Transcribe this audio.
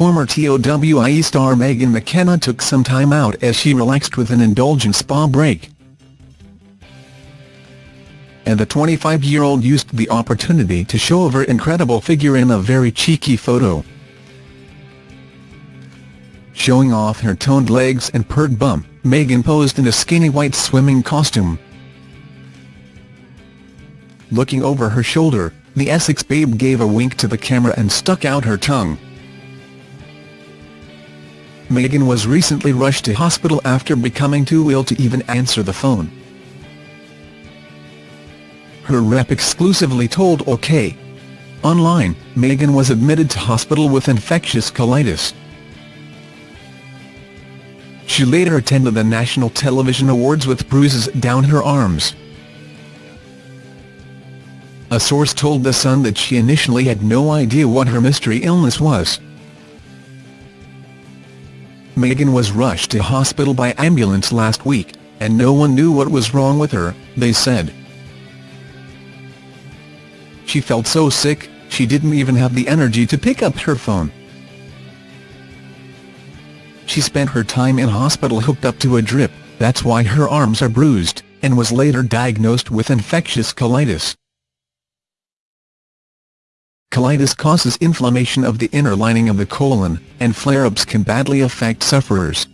Former TOWIE star Megan McKenna took some time out as she relaxed with an indulgent spa break. And the 25-year-old used the opportunity to show off her incredible figure in a very cheeky photo. Showing off her toned legs and pert bum, Megan posed in a skinny white swimming costume. Looking over her shoulder, the Essex babe gave a wink to the camera and stuck out her tongue. Megan was recently rushed to hospital after becoming too ill to even answer the phone. Her rep exclusively told OK! Online, Megan was admitted to hospital with infectious colitis. She later attended the National Television Awards with bruises down her arms. A source told The Sun that she initially had no idea what her mystery illness was. Megan was rushed to hospital by ambulance last week, and no one knew what was wrong with her, they said. She felt so sick, she didn't even have the energy to pick up her phone. She spent her time in hospital hooked up to a drip, that's why her arms are bruised, and was later diagnosed with infectious colitis. Colitis causes inflammation of the inner lining of the colon, and flare-ups can badly affect sufferers.